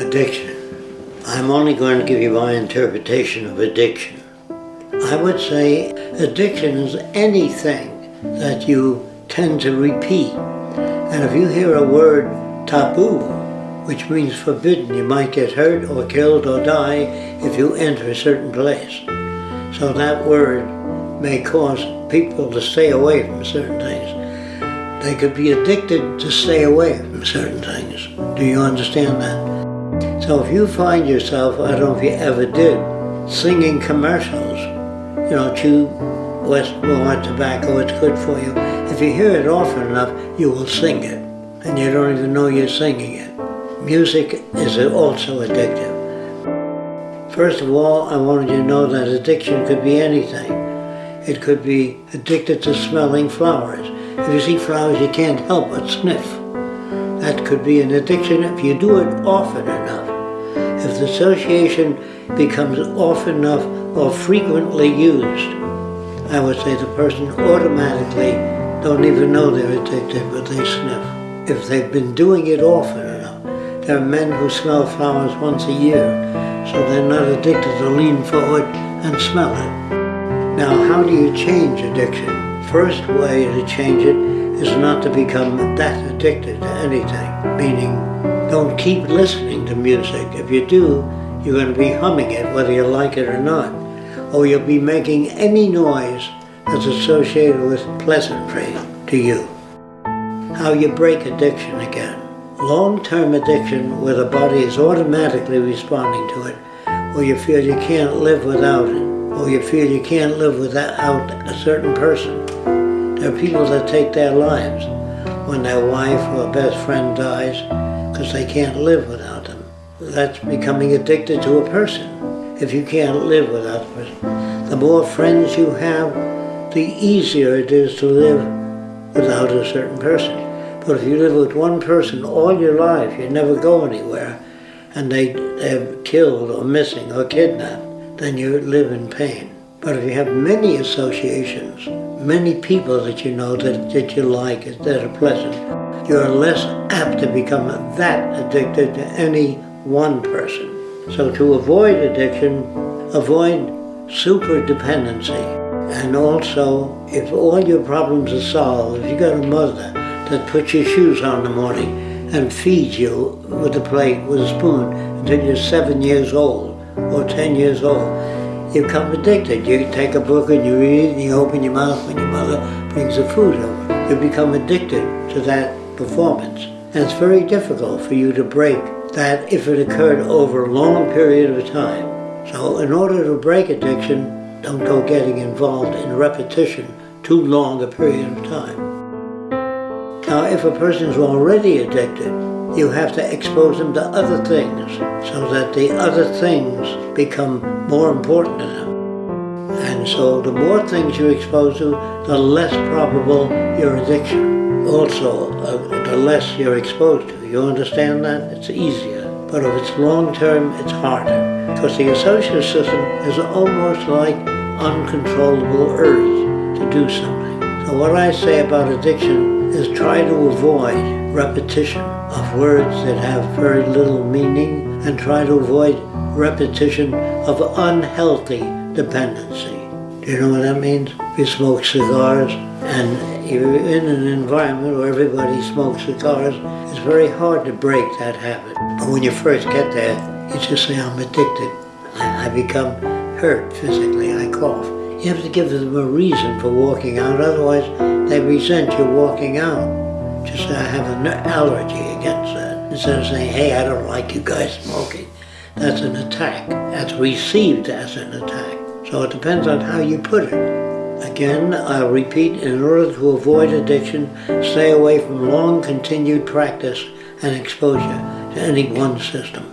Addiction. I'm only going to give you my interpretation of addiction. I would say addiction is anything that you tend to repeat. And if you hear a word taboo, which means forbidden, you might get hurt or killed or die if you enter a certain place. So that word may cause people to stay away from certain things. They could be addicted to stay away from certain things. Do you understand that? So if you find yourself, I don't know if you ever did, singing commercials, you know, chew West Walmart tobacco, it's good for you. If you hear it often enough, you will sing it, and you don't even know you're singing it. Music is also addictive. First of all, I wanted you to know that addiction could be anything. It could be addicted to smelling flowers. If you see flowers, you can't help but sniff. That could be an addiction if you do it often enough. If the association becomes often enough or frequently used, I would say the person automatically don't even know they're addicted, but they sniff. If they've been doing it often enough, there are men who smell flowers once a year, so they're not addicted to lean forward and smell it. Now, how do you change addiction? First way to change it is not to become that addicted to anything, meaning don't keep listening to music. If you do, you're going to be humming it whether you like it or not. Or you'll be making any noise that's associated with pleasantry to you. How you break addiction again. Long-term addiction where the body is automatically responding to it, or you feel you can't live without it, or you feel you can't live without a certain person. There are people that take their lives when their wife or best friend dies because they can't live without them. That's becoming addicted to a person if you can't live without a person. The more friends you have, the easier it is to live without a certain person. But if you live with one person all your life, you never go anywhere, and they, they're killed or missing or kidnapped, then you live in pain. But if you have many associations, many people that you know that, that you like, that are pleasant, you're less apt to become that addicted to any one person. So to avoid addiction, avoid super dependency. And also, if all your problems are solved, if you got a mother that puts your shoes on in the morning and feeds you with a plate, with a spoon, until you're seven years old or ten years old, you become addicted. You take a book and you read and you open your mouth when your mother brings the food over. You become addicted to that performance. And it's very difficult for you to break that if it occurred over a long period of time. So in order to break addiction, don't go getting involved in repetition too long a period of time. Now if a person is already addicted, you have to expose them to other things so that the other things become more important to them. And so the more things you expose to, the less probable your addiction also uh, the less you're exposed to. You understand that? It's easier. But if it's long term, it's harder. Because the associative system is almost like uncontrollable urge to do something. So what I say about addiction is try to avoid repetition of words that have very little meaning and try to avoid repetition of unhealthy dependency. Do you know what that means? If you smoke cigars and if you're in an environment where everybody smokes cigars, it's very hard to break that habit. But when you first get there, you just say, I'm addicted. I, I become hurt physically, I cough. You have to give them a reason for walking out, otherwise they resent you walking out. Just I have an allergy against that. Instead of saying, hey, I don't like you guys smoking. That's an attack. That's received as an attack. So it depends on how you put it. Again, I'll repeat, in order to avoid addiction, stay away from long continued practice and exposure to any one system.